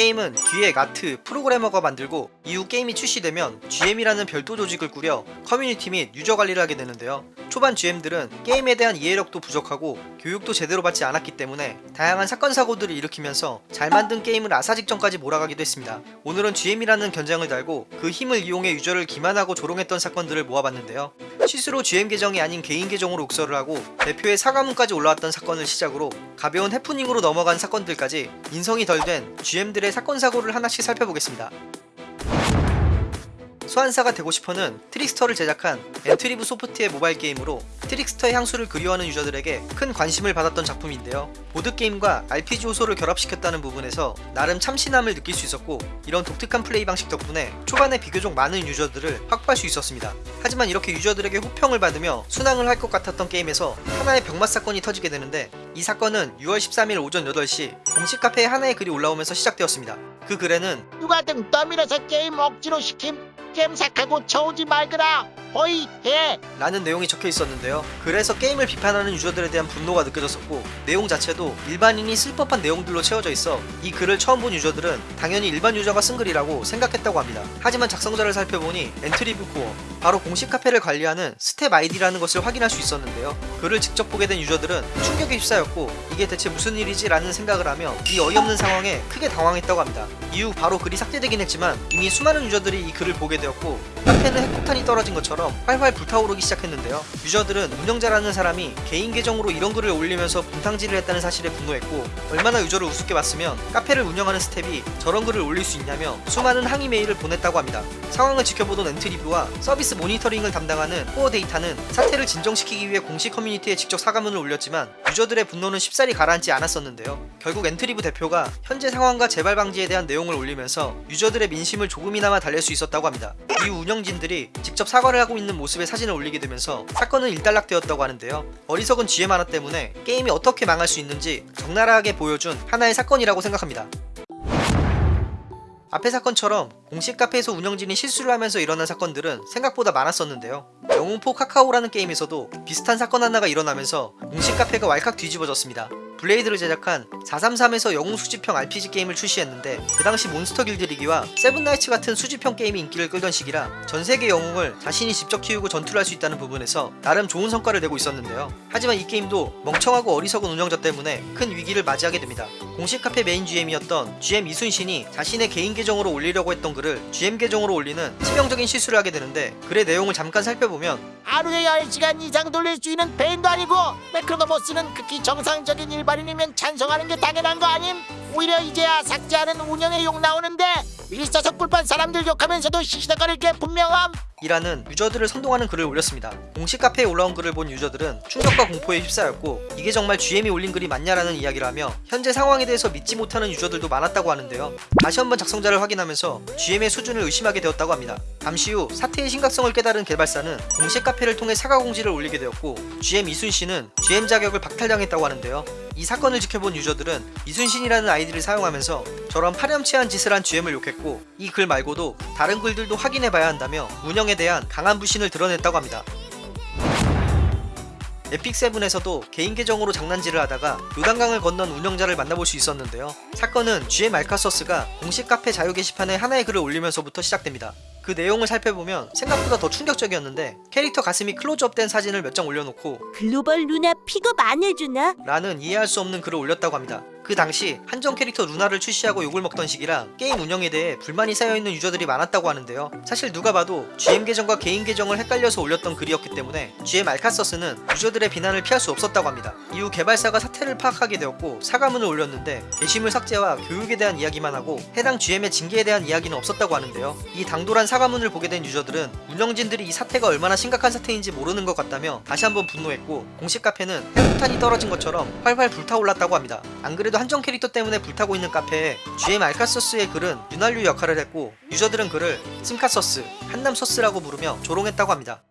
게임은 기획, 아트, 프로그래머가 만들고 이후 게임이 출시되면 GM이라는 별도 조직을 꾸려 커뮤니티 및 유저 관리를 하게 되는데요. 초반 GM들은 게임에 대한 이해력도 부족하고 교육도 제대로 받지 않았기 때문에 다양한 사건 사고들을 일으키면서 잘 만든 게임을 아사 직전까지 몰아가기도 했습니다. 오늘은 GM이라는 견장을 달고 그 힘을 이용해 유저를 기만하고 조롱했던 사건들을 모아봤는데요. 실수로 GM 계정이 아닌 개인 계정으로 욱서를 하고 대표의 사과문까지 올라왔던 사건을 시작으로 가벼운 해프닝으로 넘어간 사건들까지 인성이 덜 된 GM들의 사건 사고를 하나씩 살펴보겠습니다. 소환사가 되고 싶어는 트릭스터를 제작한 엔트리브 소프트의 모바일 게임으로 트릭스터의 향수를 그리워하는 유저들에게 큰 관심을 받았던 작품인데요. 보드게임과 RPG 요소를 결합시켰다는 부분에서 나름 참신함을 느낄 수 있었고 이런 독특한 플레이 방식 덕분에 초반에 비교적 많은 유저들을 확보할 수 있었습니다. 하지만 이렇게 유저들에게 호평을 받으며 순항을 할 것 같았던 게임에서 하나의 병맛 사건이 터지게 되는데 이 사건은 6월 13일 오전 8시 공식 카페에 하나의 글이 올라오면서 시작되었습니다. 그 글에는 누가 등 떠밀어서 게임 억지로 시킴 겜삭하고 쳐오지 말거라 허이 해 라는 내용이 적혀 있었는데요. 그래서 게임을 비판하는 유저들에 대한 분노가 느껴졌었고 내용 자체도 일반인이 쓸 법한 내용들로 채워져 있어 이 글을 처음 본 유저들은 당연히 일반 유저가 쓴 글이라고 생각했다고 합니다. 하지만 작성자를 살펴보니 엔트리브 코어 바로 공식 카페를 관리하는 스텝 아이디라는 것을 확인할 수 있었는데요. 글을 직접 보게 된 유저들은 충격에 휩싸였고 이게 대체 무슨 일이지 라는 생각을 하며 이 어이없는 상황에 크게 당황했다고 합니다. 이후 바로 글이 삭제되긴 했지만 이미 수많은 유저들이 이 글을 보게 되었고 카페는 핵폭탄이 떨어진 것처럼 활활 불타오르기 시작했는데요. 유저들은 운영자라는 사람이 개인 계정으로 이런 글을 올리면서 분탕질을 했다는 사실에 분노했고 얼마나 유저를 우습게 봤으면 카페를 운영하는 스텝이 저런 글을 올릴 수 있냐며 수많은 항의 메일을 보냈다고 합니다. 상황을 지켜보던 엔트리브와 서비스 모니터링을 담당하는 코어 데이터는 사태를 진정시키기 위해 공식 커뮤니티에 직접 사과문을 올렸지만 유저들의 분노는 쉽사리 가라앉지 않았었는데요. 결국 엔트리브 대표가 현재 상황과 재발 방지에 대한 내용을 올리면서 유저들의 민심을 조금이나마 달랠 수 있었다고 합니다. 이후 운영진들이 직접 사과를 하고 있는 모습의 사진을 올리게 되면서 사건은 일단락되었다고 하는데요. 어리석은 GM 하나 때문에 게임이 어떻게 망할 수 있는지 적나라하게 보여준 하나의 사건이라고 생각합니다. 앞의 사건처럼 공식 카페에서 운영진이 실수를 하면서 일어난 사건들은 생각보다 많았었는데요. 영웅 for Kakao라는 게임에서도 비슷한 사건 하나가 일어나면서 공식 카페가 왈칵 뒤집어졌습니다. 블레이드를 제작한 433에서 영웅 수집형 RPG 게임을 출시했는데 그 당시 몬스터 길들이기와 세븐나이츠 같은 수집형 게임이 인기를 끌던 시기라 전세계 영웅을 자신이 직접 키우고 전투를 할 수 있다는 부분에서 나름 좋은 성과를 내고 있었는데요. 하지만 이 게임도 멍청하고 어리석은 운영자 때문에 큰 위기를 맞이하게 됩니다. 공식 카페 메인 GM이었던 GM 이순신이 자신의 개인 계정으로 올리려고 했던 글을 GM 계정으로 올리는 치명적인 실수를 하게 되는데 글의 내용을 잠깐 살펴보면 하루에 10시간 이상 돌릴 수 있는 폐인도 아니고 매크로노모스는 극히 정상적인 일반인이면 찬성하는 게 당연한 거 아님? 오히려 이제야 삭제하는 운영에 욕 나오는데 일사석 불판 사람들 욕하면서도 시시덕거릴 게 분명함 이라는 유저들을 선동하는 글을 올렸습니다. 공식 카페에 올라온 글을 본 유저들은 충격과 공포에 휩싸였고 이게 정말 GM이 올린 글이 맞냐라는 이야기를 하며 현재 상황에 대해서 믿지 못하는 유저들도 많았다고 하는데요. 다시 한번 작성자를 확인하면서 GM의 수준을 의심하게 되었다고 합니다. 잠시 후 사태의 심각성을 깨달은 개발사는 공식 카페를 통해 사과 공지를 올리게 되었고 GM 이순신은 GM 자격을 박탈당했다고 하는데요. 이 사건을 지켜본 유저들은 이순신이라는 아이디를 사용하면서 저런 파렴치한 짓을 한 GM을 욕했고 이 글 말고도 다른 글들도 확인해봐야 한다며 운영에 대한 강한 불신을 드러냈다고 합니다. 에픽세븐에서도 개인 계정으로 장난질을 하다가 요단강을 건넌 운영자를 만나볼 수 있었는데요. 사건은 GM 알카서스가 공식 카페 자유 게시판에 하나의 글을 올리면서부터 시작됩니다. 그 내용을 살펴보면 생각보다 더 충격적이었는데 캐릭터 가슴이 클로즈업된 사진을 몇 장 올려놓고 글로벌 루나 픽업 안 해주나? 라는 이해할 수 없는 글을 올렸다고 합니다. 그 당시 한정 캐릭터 루나를 출시하고 욕을 먹던 시기라 게임 운영에 대해 불만이 쌓여있는 유저들이 많았다고 하는데요. 사실 누가 봐도 GM 계정과 개인 계정을 헷갈려서 올렸던 글이었기 때문에 GM 알카서스는 유저들의 비난을 피할 수 없었다고 합니다. 이후 개발사가 사태를 파악하게 되었고 사과문을 올렸는데 게시물 삭제와 교육에 대한 이야기만 하고 해당 GM의 징계에 대한 이야기는 없었다고 하는데요. 이 당돌한 사과문을 보게 된 유저들은 운영진들이 이 사태가 얼마나 심각한 사태인지 모르는 것 같다며 다시 한번 분노했고 공식 카페는 핵폭탄이 떨어진 것처럼 활활 불타올랐다고 합니다. 안 그래도 한정 캐릭터 때문에 불타고 있는 카페에 GM 알카서스의 글은 윤활유 역할을 했고 유저들은 그를 심카서스, 한남서스라고 부르며 조롱했다고 합니다.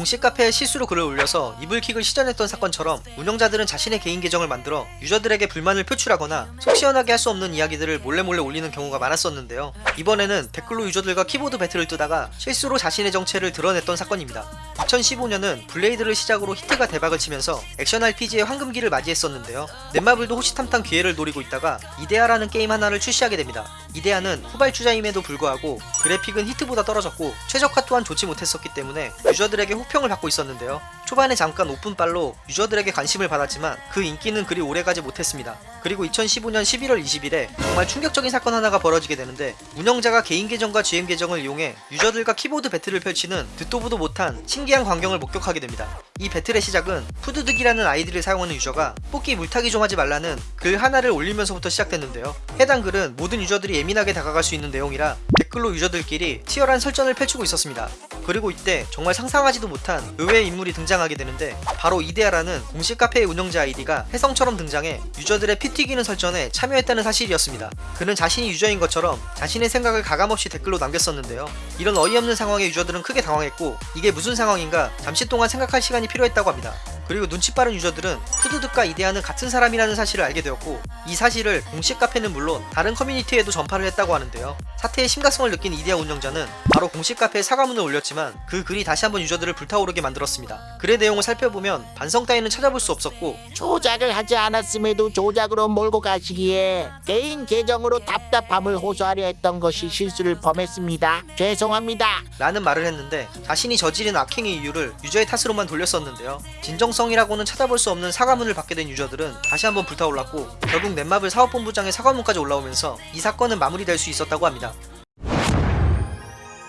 공식 카페에 실수로 글을 올려서 이불킥을 시전했던 사건처럼 운영자들은 자신의 개인 계정을 만들어 유저들에게 불만을 표출하거나 속 시원하게 할 수 없는 이야기들을 몰래 몰래 올리는 경우가 많았었는데요. 이번에는 댓글로 유저들과 키보드 배틀을 뜨다가 실수로 자신의 정체를 드러냈던 사건입니다. 2015년은 블레이드를 시작으로 히트가 대박을 치면서 액션 RPG의 황금기를 맞이했었는데요. 넷마블도 호시탐탐 기회를 노리고 있다가 이데아라는 게임 하나를 출시하게 됩니다. 이데아는 후발주자임에도 불구하고 그래픽은 히트보다 떨어졌고 최적화 또한 좋지 못했었기 때문에 유저들에게 호평을 받고 있었는데요. 초반에 잠깐 오픈빨로 유저들에게 관심을 받았지만 그 인기는 그리 오래가지 못했습니다. 그리고 2015년 11월 20일에 정말 충격적인 사건 하나가 벌어지게 되는데 운영자가 개인 계정과 GM 계정을 이용해 유저들과 키보드 배틀을 펼치는 듣도 보도 못한 신기한 광경을 목격하게 됩니다. 이 배틀의 시작은 푸드득이라는 아이디를 사용하는 유저가 뽑기 물타기 좀 하지 말라는 글 하나를 올리면서부터 시작됐는데요. 해당 글은 모든 유저들이 예민하게 다가갈 수 있는 내용이라 댓글로 유저들끼리 치열한 설전을 펼치고 있었습니다. 그리고 이때 정말 상상하지도 못한 의외의 인물이 등장하게 되는데 바로 이데아라는 공식 카페의 운영자 아이디가 혜성처럼 등장해 유저들의 피 튀기는 설전에 참여했다는 사실이었습니다. 그는 자신이 유저인 것처럼 자신의 생각을 가감없이 댓글로 남겼었는데요. 이런 어이없는 상황에 유저들은 크게 당황했고 이게 무슨 상황인가 잠시 동안 생각할 시간이 필요했다고 합니다. 그리고 눈치 빠른 유저들은 푸드득과 이데아는 같은 사람이라는 사실을 알게 되었고 이 사실을 공식 카페는 물론 다른 커뮤니티에도 전파를 했다고 하는데요. 사태의 심각성을 느낀 이데아 운영자는 바로 공식 카페에 사과문을 올렸지만 그 글이 다시 한번 유저들을 불타오르게 만들었습니다. 글의 내용을 살펴보면 반성 따위는 찾아볼 수 없었고 조작을 하지 않았음에도 조작으로 몰고 가시기에 개인 계정으로 답답함을 호소하려 했던 것이 실수를 범했습니다. 죄송합니다. 라는 말을 했는데 자신이 저지른 악행의 이유를 유저의 탓으로만 돌렸었는데요. 진정성이라고는 찾아볼 수 없는 사과문을 받게 된 유저들은 다시 한번 불타올랐고 결국 넷마블 사업본부장의 사과문까지 올라오면서 이 사건은 마무리될 수 있었다고 합니다.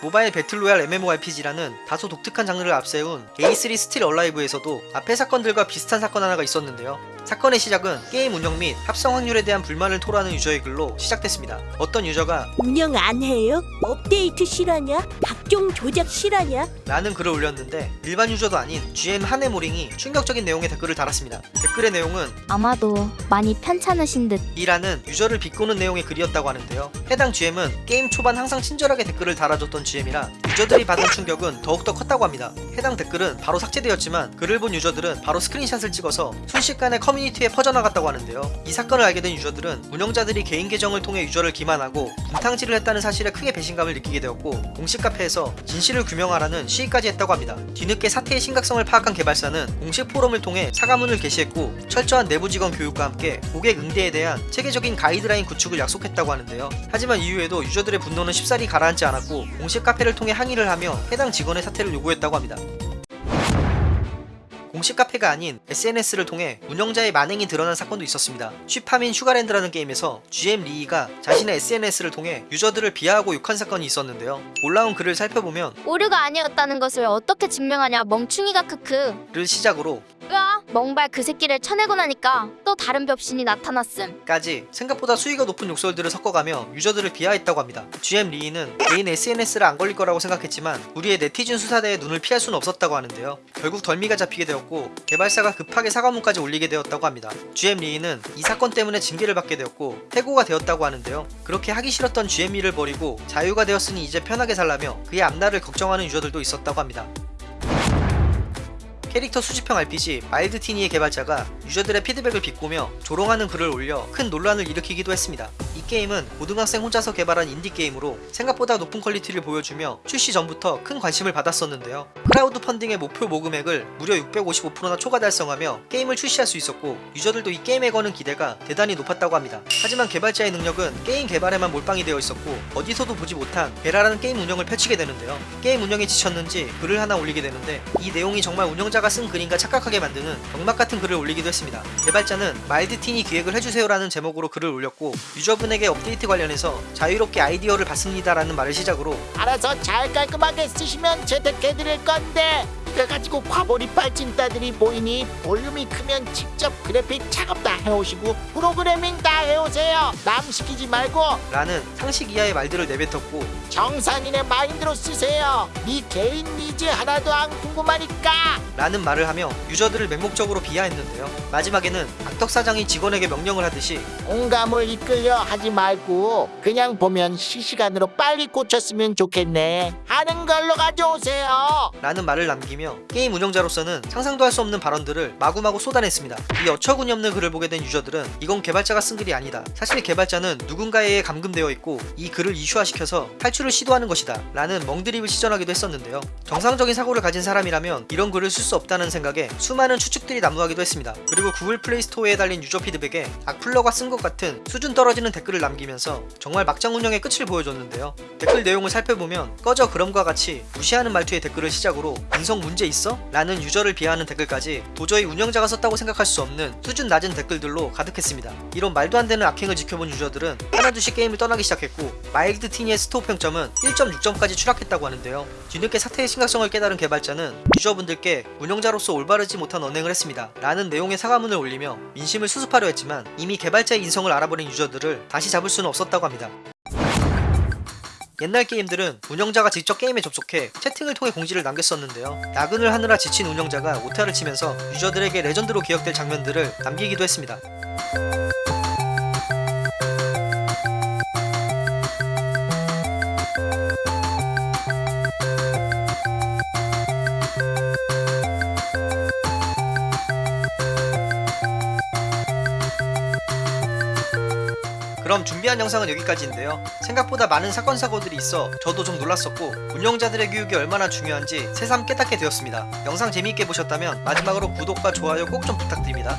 모바일 배틀로얄 MMORPG라는 다소 독특한 장르를 앞세운 A3 스틸 얼라이브에서도 앞의 사건들과 비슷한 사건 하나가 있었는데요. 사건의 시작은 게임 운영 및 합성 확률에 대한 불만을 토로하는 유저의 글로 시작됐습니다. 어떤 유저가 운영 안 해요? 업데이트 실화냐? 각종 조작 실화냐? 라는 글을 올렸는데 일반 유저도 아닌 GM 한해모링이 충격적인 내용의 댓글을 달았습니다. 댓글의 내용은 아마도 많이 편찮으신 듯 이라는 유저를 비꼬는 내용의 글이었다고 하는데요. 해당 GM은 게임 초반 항상 친절하게 댓글을 달아줬던 GM이라 유저들이 받은 충격은 더욱더 컸다고 합니다. 해당 댓글은 바로 삭제되었지만 글을 본 유저들은 바로 스크린샷을 찍어서 순식간에 커뮤니티에 퍼져나갔다고 하는데요. 이 사건을 알게 된 유저들은 운영자들이 개인 계정을 통해 유저를 기만하고 분탕질을 했다는 사실에 크게 배신감을 느끼게 되었고 공식 카페에서 진실을 규명하라는 시위까지 했다고 합니다. 뒤늦게 사태의 심각성을 파악한 개발사는 공식 포럼을 통해 사과문을 게시했고 철저한 내부 직원 교육과 함께 고객 응대에 대한 체계적인 가이드라인 구축을 약속했다고 하는데요. 하지만 이후에도 유저들의 분노는 쉽사리 가라앉지 않았고 공식 카페를 통해 항의를 하며 해당 직원의 사퇴를 요구했다고 합니다. 공식 카페가 아닌 SNS를 통해 운영자의 만행이 드러난 사건도 있었습니다. 쉬파민 슈가랜드라는 게임에서 GM 리이가 자신의 SNS를 통해 유저들을 비하하고 욕한 사건이 있었는데요. 올라온 글을 살펴보면 오류가 아니었다는 것을 어떻게 증명하냐 멍충이가 크크 를 시작으로 멍발 그 새끼를 쳐내고 나니까 또 다른 벽신이 나타났음 까지 생각보다 수위가 높은 욕설들을 섞어가며 유저들을 비하했다고 합니다. GM 리이는 개인 SNS를 안 걸릴 거라고 생각했지만 우리의 네티즌 수사대의 눈을 피할 수는 없었다고 하는데요. 결국 덜미가 잡히게 되었고 개발사가 급하게 사과문까지 올리게 되었다고 합니다. GM 리이는 이 사건 때문에 징계를 받게 되었고 해고가 되었다고 하는데요. 그렇게 하기 싫었던 GM 리를 버리고 자유가 되었으니 이제 편하게 살라며 그의 앞날을 걱정하는 유저들도 있었다고 합니다. 캐릭터 수집형 RPG 마일드 티니의 개발자가 유저들의 피드백을 비꼬며 조롱하는 글을 올려 큰 논란을 일으키기도 했습니다. 이 게임은 고등학생 혼자서 개발한 인디게임으로 생각보다 높은 퀄리티를 보여주며 출시 전부터 큰 관심을 받았었는데요. 크라우드 펀딩의 목표 모금액을 무려 655%나 초과 달성하며 게임을 출시할 수 있었고 유저들도 이 게임에 거는 기대가 대단히 높았다고 합니다. 하지만 개발자의 능력은 게임 개발에만 몰빵이 되어 있었고 어디서도 보지 못한 베라라는 게임 운영을 펼치게 되는데요. 게임 운영에 지쳤는지 글을 하나 올리게 되는데 이 내용이 정말 운영자가 쓴 글인가 착각하게 만드는 병맛 같은 글을 올리기도 했습니다. 개발자는 마일드틴이 기획을 해주세요라는 제목으로 글을 올렸고 유저분 에게 업데이트 관련해서 자유롭게 아이디어를 받습니다라는 말을 시작으로 알아서 잘 깔끔하게 쓰시면 채택해드릴 건데 이걸 가지고 과몰입할 찐따들이 보이니 볼륨이 크면 직접 그래픽 작업 다 해오시고 프로그래밍 다 해오세요. 남 시키지 말고. 라는 상식 이하의 말들을 내뱉었고. 정상인의 마인드로 쓰세요. 네 개인 니즈 하나도 안 궁금하니까. 라는 말을 하며 유저들을 맹목적으로 비하했는데요. 마지막에는 악덕 사장이 직원에게 명령을 하듯이 공감을 이끌려 하지 말고 그냥 보면 실시간으로 빨리 고쳤으면 좋겠네 하는 걸로 가져오세요. 라는 말을 남기며 올리며 게임 운영자로서는 상상도 할 수 없는 발언들을 마구마구 쏟아냈습니다. 이 어처구니 없는 글을 보게 된 유저들은 이건 개발자가 쓴 글이 아니다. 사실 개발자는 누군가에 의해 감금되어 있고 이 글을 이슈화시켜서 탈출을 시도하는 것이다. 라는 명드립을 시전하기도 했었는데요. 정상적인 사고를 가진 사람이라면 이런 글을 쓸 수 없다는 생각에 수많은 추측들이 난무하기도 했습니다. 그리고 구글 플레이 스토어에 달린 유저 피드백에 악플러가 쓴 것 같은 수준 떨어지는 댓글을 남기면서 정말 막장 운영의 끝을 보여줬는데요. 댓글 내용을 살펴보면 꺼져 그럼과 같이 무시하는 말투의 댓글을 시작으로 인성 문제 있어? 라는 유저를 비하하는 댓글까지 도저히 운영자가 썼다고 생각할 수 없는 수준 낮은 댓글들로 가득했습니다. 이런 말도 안 되는 악행을 지켜본 유저들은 하나둘씩 게임을 떠나기 시작했고 마일드 티니의 스토어 평점은 1.6점까지 추락했다고 하는데요. 뒤늦게 사태의 심각성을 깨달은 개발자는 유저분들께 운영자로서 올바르지 못한 언행을 했습니다. 라는 내용의 사과문을 올리며 민심을 수습하려 했지만 이미 개발자의 인성을 알아버린 유저들을 다시 잡을 수는 없었다고 합니다. 옛날 게임들은 운영자가 직접 게임에 접속해 채팅을 통해 공지를 남겼었는데요. 야근을 하느라 지친 운영자가 오타를 치면서 유저들에게 레전드로 기억될 장면들을 남기기도 했습니다. 그럼 준비한 영상은 여기까지인데요. 생각보다 많은 사건 사고들이 있어 저도 좀 놀랐었고 운영자들의 교육이 얼마나 중요한지 새삼 깨닫게 되었습니다. 영상 재미있게 보셨다면 마지막으로 구독과 좋아요 꼭 좀 부탁드립니다.